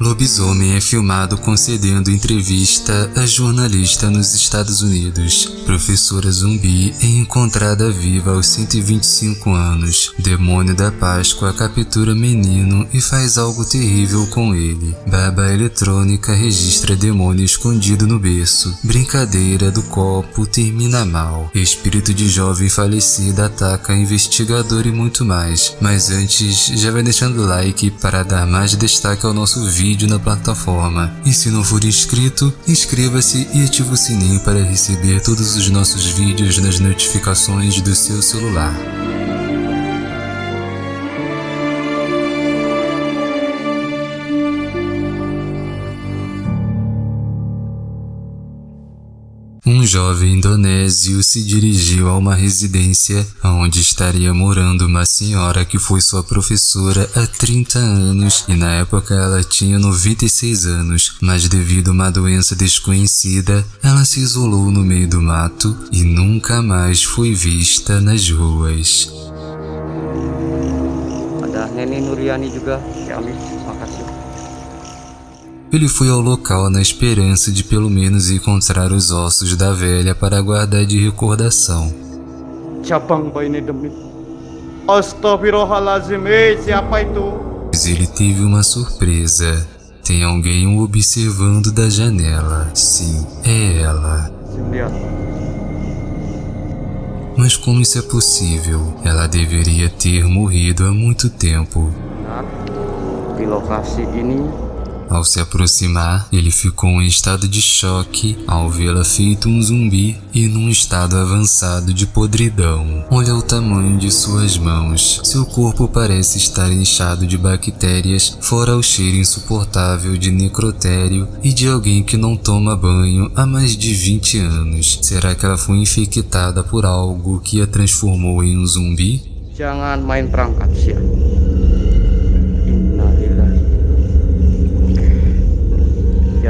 Lobisomem é filmado concedendo entrevista a jornalista nos Estados Unidos. Professora zumbi é encontrada viva aos 125 anos. Demônio da Páscoa captura menino e faz algo terrível com ele. Baba eletrônica registra demônio escondido no berço. Brincadeira do copo termina mal. Espírito de jovem falecida ataca investigador e muito mais. Mas antes, já vai deixando like para dar mais destaque ao nosso vídeo vídeo na plataforma. E se não for inscrito, inscreva-se e ative o sininho para receber todos os nossos vídeos nas notificações do seu celular. Jovem indonésio se dirigiu a uma residência onde estaria morando uma senhora que foi sua professora há 30 anos e na época ela tinha 96 anos, mas devido a uma doença desconhecida, ela se isolou no meio do mato e nunca mais foi vista nas ruas. Ada Neni Nuriani juga, makasih. Ele foi ao local na esperança de pelo menos encontrar os ossos da velha para guardar de recordação. Mas ele teve uma surpresa. Tem alguém o observando da janela. Sim, é ela. Mas como isso é possível? Ela deveria ter morrido há muito tempo. Di lokasi ini ao se aproximar, ele ficou em estado de choque ao vê-la feito um zumbi e num estado avançado de podridão. Olha o tamanho de suas mãos. Seu corpo parece estar inchado de bactérias, fora o cheiro insuportável de necrotério e de alguém que não toma banho há mais de 20 anos. Será que ela foi infectada por algo que a transformou em um zumbi? Jangan main perangkat,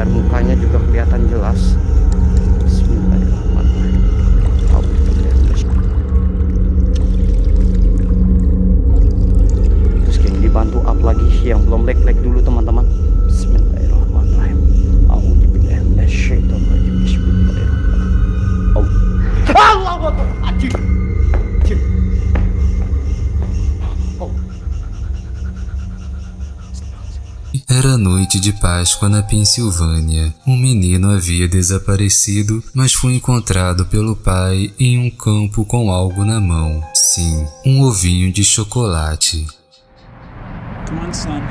biar mukanya juga kelihatan jelas Era noite de Páscoa na Pensilvânia. Um menino havia desaparecido, mas foi encontrado pelo pai em um campo com algo na mão. Sim, um ovinho de chocolate. Come on, son.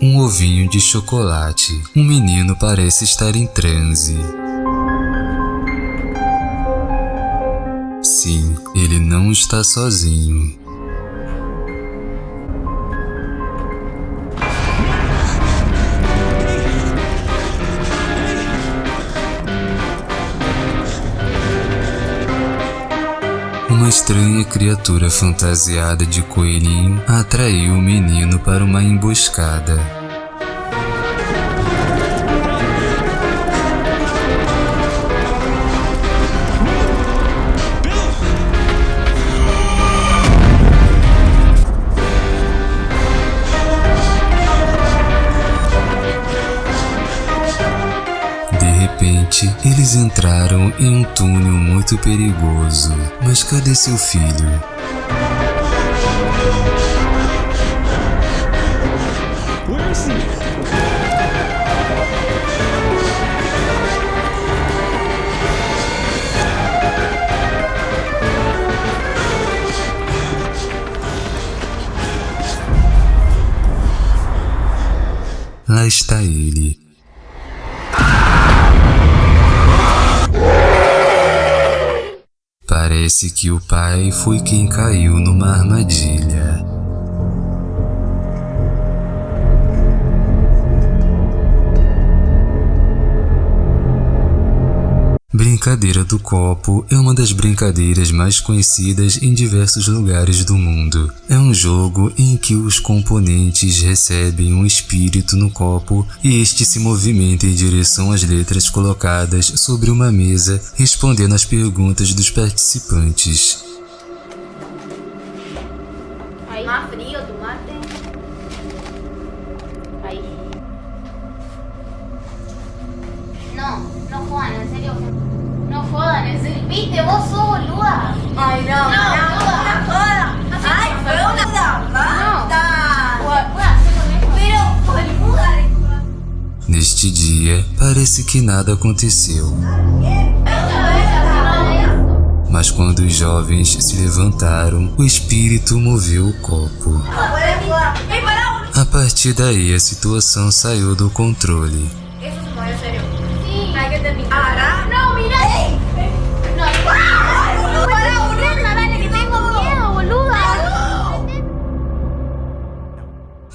Um ovinho de chocolate. Um menino parece estar em transe. Ele não está sozinho. Uma estranha criatura fantasiada de coelhinho atraiu o menino para uma emboscada. Entraram em um túnel muito perigoso. Mas cadê seu filho? Lá está ele, Parece que o pai foi quem caiu numa armadilha. Brincadeira do copo é uma das brincadeiras mais conhecidas em diversos lugares do mundo. É um jogo em que os componentes recebem um espírito no copo e este se movimenta em direção às letras colocadas sobre uma mesa, respondendo às perguntas dos participantes. ¿Viste? Vos sos boluda. Ay, no, No, no, no, una joda. Así Ay, que fue una joda. Basta. ¿Puedo puedo hacer con esto? Pero, boluda. Neste dia, parece que nada aconteceu. Mas quando os jovens se levantaram, o espírito moveu o copo. A partir daí, a situação saiu do controle. Eso se movió en serio.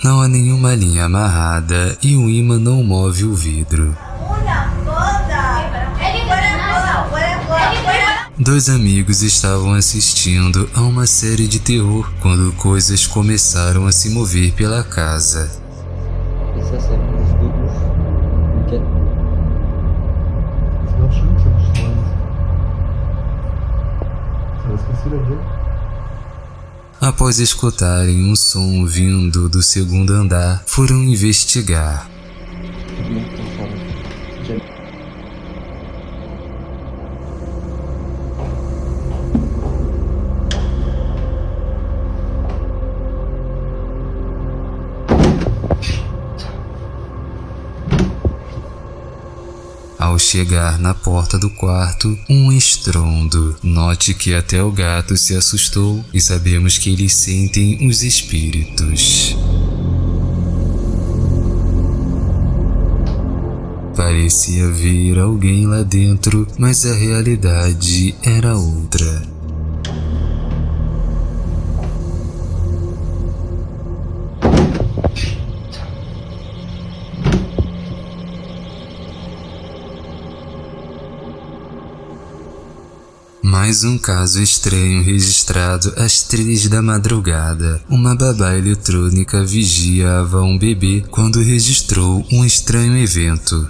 Não há nenhuma linha amarrada e o imã não move o vidro. Dois amigos estavam assistindo a uma série de terror quando coisas começaram a se mover pela casa. Após escutarem um som vindo do segundo andar, foram investigar. Chegar na porta do quarto, um estrondo. Note que até o gato se assustou e sabemos que eles sentem os espíritos. Parecia ver alguém lá dentro, mas a realidade era outra. Mais um caso estranho registrado às três da madrugada. Uma babá eletrônica vigiava um bebê quando registrou um estranho evento.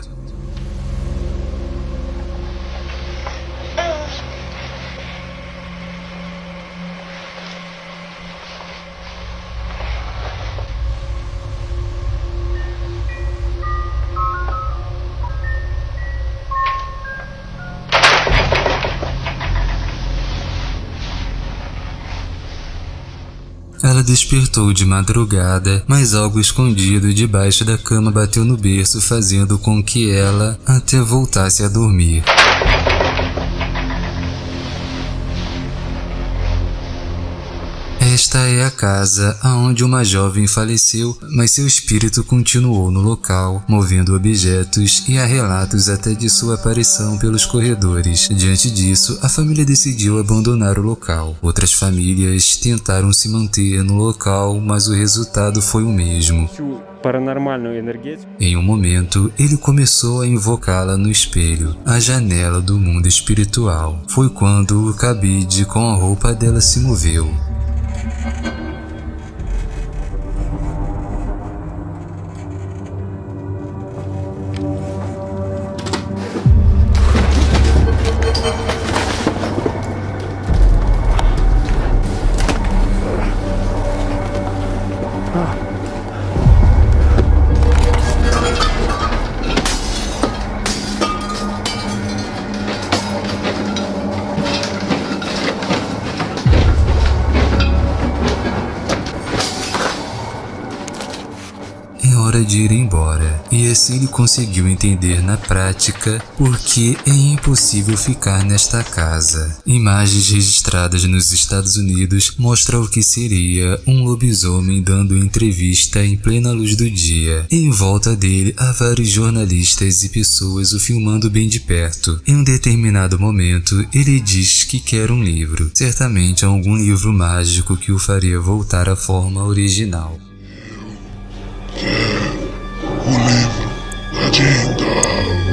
Ela despertou de madrugada, mas algo escondido debaixo da cama bateu no berço, fazendo com que ela até voltasse a dormir. Esta é a casa aonde uma jovem faleceu, mas seu espírito continuou no local, movendo objetos e há relatos até de sua aparição pelos corredores. Diante disso, a família decidiu abandonar o local. Outras famílias tentaram se manter no local, mas o resultado foi o mesmo. Em um momento, ele começou a invocá-la no espelho, a janela do mundo espiritual. Foi quando o cabide com a roupa dela se moveu. É ele conseguiu entender na prática por que é impossível ficar nesta casa. Imagens registradas nos Estados Unidos mostram o que seria um lobisomem dando entrevista em plena luz do dia. Em volta dele há vários jornalistas e pessoas o filmando bem de perto. Em um determinado momento, ele diz que quer um livro. Certamente algum livro mágico que o faria voltar à forma original. O livro da Jinda.